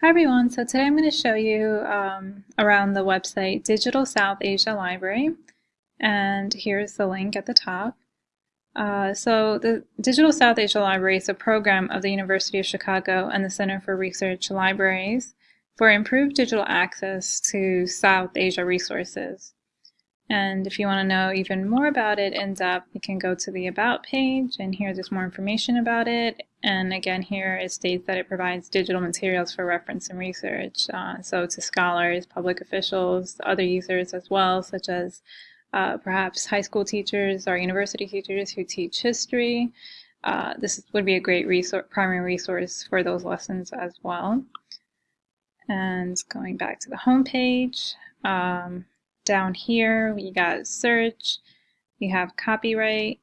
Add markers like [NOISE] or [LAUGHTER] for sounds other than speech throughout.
Hi everyone, so today I'm going to show you um, around the website Digital South Asia Library and here's the link at the top. Uh, so the Digital South Asia Library is a program of the University of Chicago and the Center for Research Libraries for improved digital access to South Asia resources. And if you want to know even more about it in depth, you can go to the About page, and here there's more information about it. And again, here it states that it provides digital materials for reference and research. Uh, so to scholars, public officials, other users as well, such as uh, perhaps high school teachers or university teachers who teach history. Uh, this would be a great resource, primary resource for those lessons as well. And going back to the home page, um, down here, we got search, you have copyright,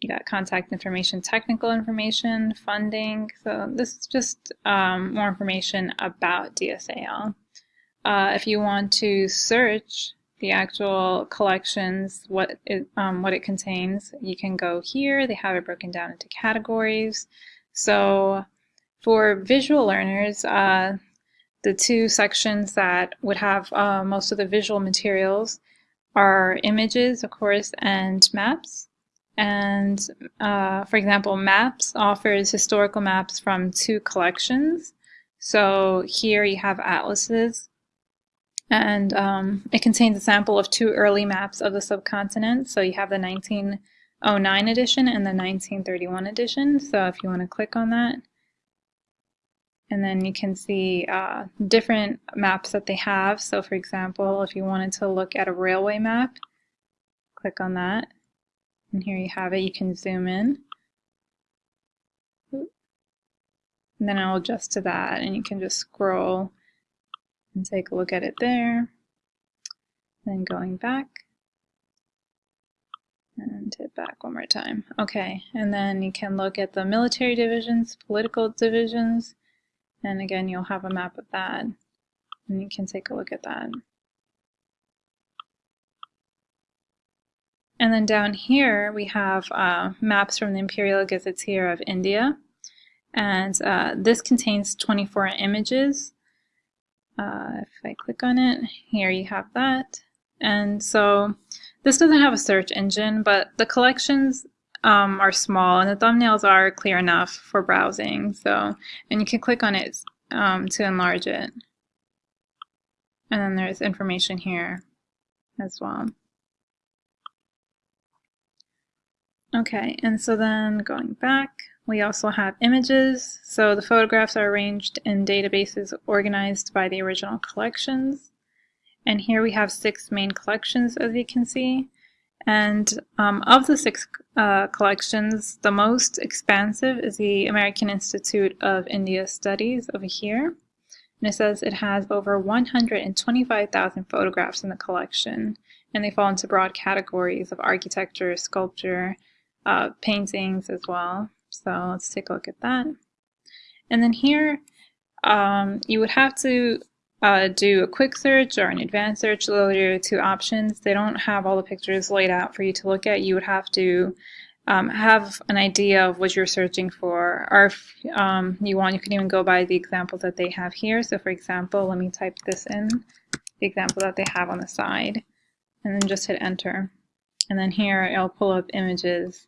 you got contact information, technical information, funding. So this is just um, more information about DSAL. Uh, if you want to search the actual collections, what it, um, what it contains, you can go here. They have it broken down into categories. So for visual learners, uh, the two sections that would have uh, most of the visual materials are images, of course, and maps. And uh, for example, maps offers historical maps from two collections. So here you have atlases, and um, it contains a sample of two early maps of the subcontinent. So you have the 1909 edition and the 1931 edition. So if you want to click on that, and then you can see uh, different maps that they have. So for example, if you wanted to look at a railway map, click on that. And here you have it. You can zoom in. And then I'll adjust to that and you can just scroll and take a look at it there. Then going back and hit back one more time. Okay, and then you can look at the military divisions, political divisions, and again, you'll have a map of that, and you can take a look at that. And then down here, we have uh, maps from the Imperial Gazetteer of India. And uh, this contains 24 images. Uh, if I click on it, here you have that. And so this doesn't have a search engine, but the collections um, are small and the thumbnails are clear enough for browsing. So, and you can click on it um, to enlarge it. And then there's information here as well. Okay, and so then going back, we also have images. So the photographs are arranged in databases organized by the original collections. And here we have six main collections, as you can see. And um, of the six uh, collections, the most expansive is the American Institute of India Studies over here. And it says it has over 125,000 photographs in the collection, and they fall into broad categories of architecture, sculpture, uh, paintings as well. So let's take a look at that. And then here, um, you would have to uh, do a quick search or an advanced search. Those are two options. They don't have all the pictures laid out for you to look at. You would have to um, have an idea of what you're searching for. Or if um, you want, you can even go by the examples that they have here. So for example, let me type this in, the example that they have on the side, and then just hit enter. And then here it'll pull up images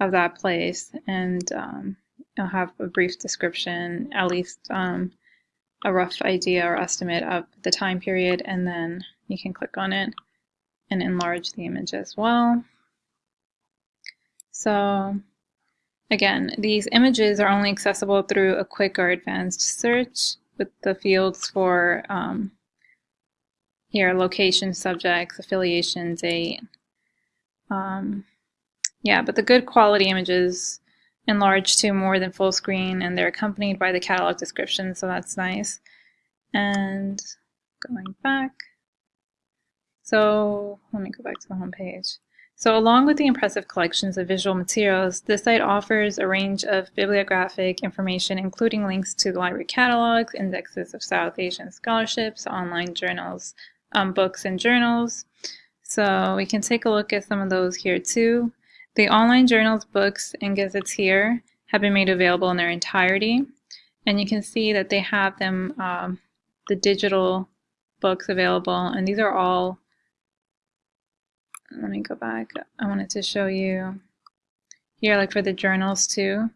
of that place and um, it'll have a brief description, at least um, a rough idea or estimate of the time period and then you can click on it and enlarge the image as well. So again, these images are only accessible through a quick or advanced search with the fields for um, here location, subjects, affiliation, date. Um, yeah, but the good quality images enlarged to more than full screen and they're accompanied by the catalog description, so that's nice. And going back, so let me go back to the home page. So along with the impressive collections of visual materials, this site offers a range of bibliographic information, including links to the library catalogs, indexes of South Asian scholarships, online journals, um, books and journals. So we can take a look at some of those here too. The online journals, books, and gazettes here have been made available in their entirety. And you can see that they have them, um, the digital books available, and these are all, let me go back, I wanted to show you here, like for the journals too,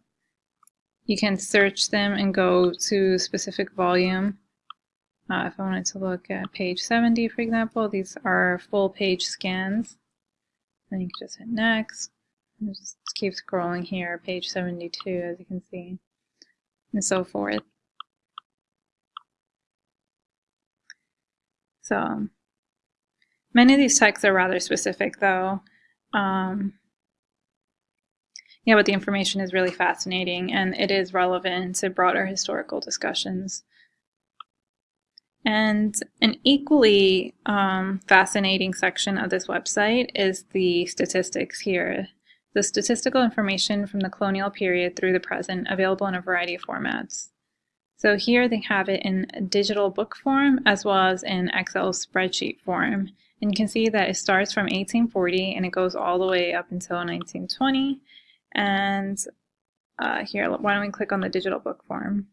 you can search them and go to specific volume. Uh, if I wanted to look at page 70, for example, these are full page scans. Then you can just hit next. Just keep scrolling here, page 72, as you can see, and so forth. So many of these texts are rather specific, though. Um, yeah, but the information is really fascinating and it is relevant to broader historical discussions. And an equally um, fascinating section of this website is the statistics here. The statistical information from the colonial period through the present available in a variety of formats. So here they have it in digital book form as well as in Excel spreadsheet form. And you can see that it starts from 1840 and it goes all the way up until 1920. And uh, here, why don't we click on the digital book form?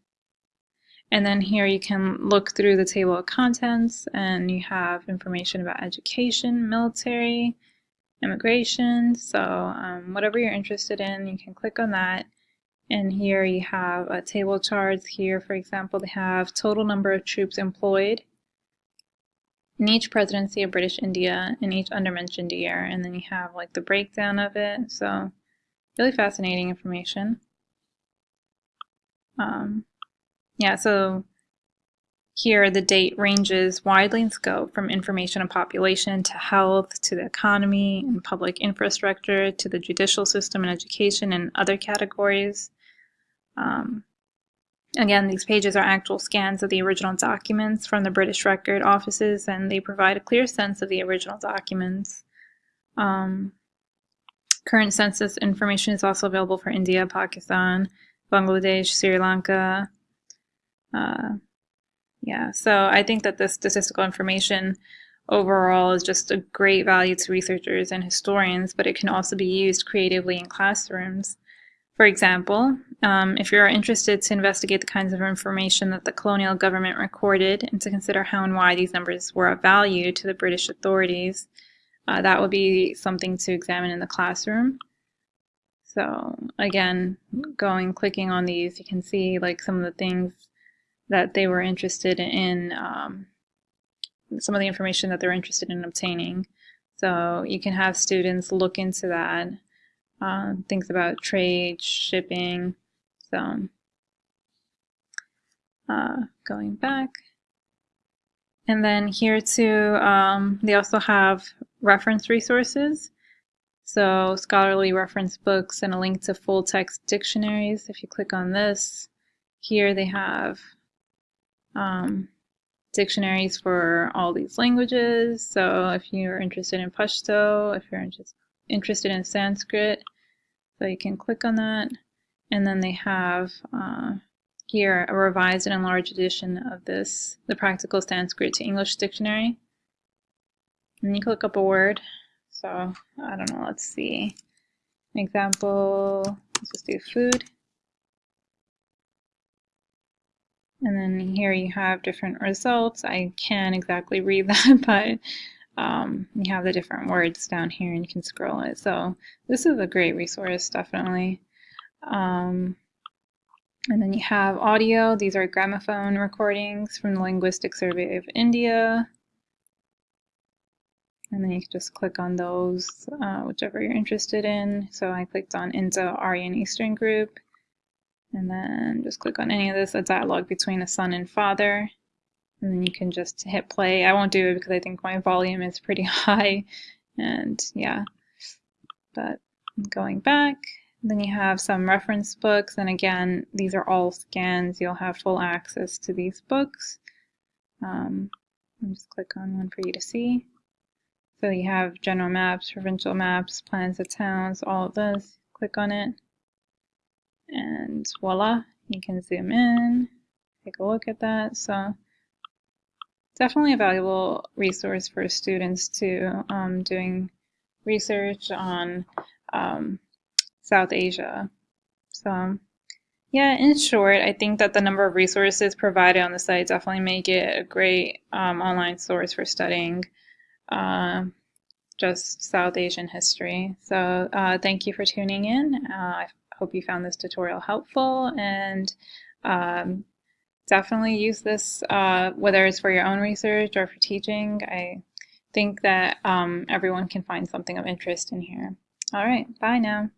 And then here you can look through the table of contents and you have information about education, military, immigration. So um, whatever you're interested in, you can click on that. And here you have a table charts. Here, for example, they have total number of troops employed in each presidency of British India in each undermentioned year. And then you have like the breakdown of it. So really fascinating information. Um, yeah, so here the date ranges widely in scope from information on population to health to the economy and public infrastructure to the judicial system and education and other categories. Um, again, these pages are actual scans of the original documents from the British Record offices and they provide a clear sense of the original documents. Um, Current census information is also available for India, Pakistan, Bangladesh, Sri Lanka. Uh, yeah, so I think that this statistical information overall is just a great value to researchers and historians, but it can also be used creatively in classrooms. For example, um, if you're interested to investigate the kinds of information that the colonial government recorded and to consider how and why these numbers were of value to the British authorities, uh, that would be something to examine in the classroom. So again, going, clicking on these, you can see like some of the things that they were interested in, um, some of the information that they're interested in obtaining. So you can have students look into that, uh, things about trade, shipping. So uh, going back. And then here too, um, they also have reference resources. So scholarly reference books and a link to full text dictionaries. If you click on this, here they have um, dictionaries for all these languages. So if you're interested in Pashto, if you're interested in Sanskrit, so you can click on that. And then they have uh, here a revised and enlarged edition of this, the Practical Sanskrit to English Dictionary. And you click up a word. So I don't know, let's see. An example, let's just do food. And then here you have different results. I can't exactly read [LAUGHS] that, but um, you have the different words down here and you can scroll it. So this is a great resource, definitely. Um, and then you have audio. These are gramophone recordings from the Linguistic Survey of India. And then you can just click on those, uh, whichever you're interested in. So I clicked on Indo-Aryan Eastern Group. And then just click on any of this, a dialogue between a son and father. And then you can just hit play. I won't do it because I think my volume is pretty [LAUGHS] high. And yeah, but going back, then you have some reference books. And again, these are all scans. You'll have full access to these books. Um, let me just click on one for you to see. So you have general maps, provincial maps, plans of towns, all of this. Click on it. And voila, you can zoom in, take a look at that. So definitely a valuable resource for students to um, doing research on um, South Asia. So Yeah, in short, I think that the number of resources provided on the site definitely make it a great um, online source for studying uh, just South Asian history. So uh, thank you for tuning in. Uh, hope you found this tutorial helpful and um, definitely use this uh, whether it's for your own research or for teaching. I think that um, everyone can find something of interest in here. All right, bye now.